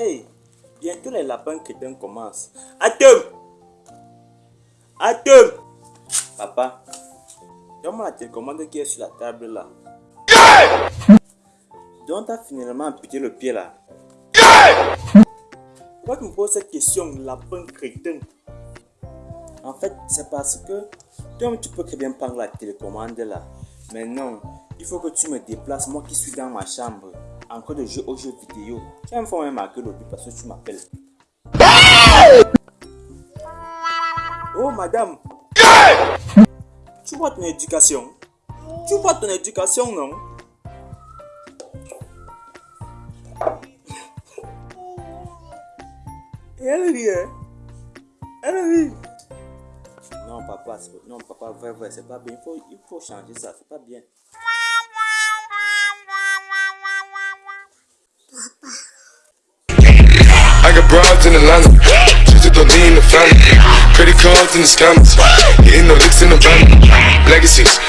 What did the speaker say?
Hey, bientôt les lapins crétins commencent. Attends Attends Papa, donne-moi la télécommande qui est sur la table là. Donc t'as finalement amputé le pied là. Pourquoi tu me poses cette question, lapin crétin? En fait, c'est parce que toi tu peux très bien prendre la télécommande là. Mais non, il faut que tu me déplaces, moi qui suis dans ma chambre, encore de jeu aux jeux vidéo. Tu vas me faire marquer le but parce que tu m'appelles. Oh madame Tu vois ton éducation? Tu vois ton éducation, non? Et elle rit, hein? Elle rit Non papa, non papa, vrai, vrai, c'est pas bien. Il faut, il faut changer ça, c'est pas bien. I got broads in Atlanta. Just don't need the family. Credit cards in the scammers. Hitting the licks in the van. Legacies.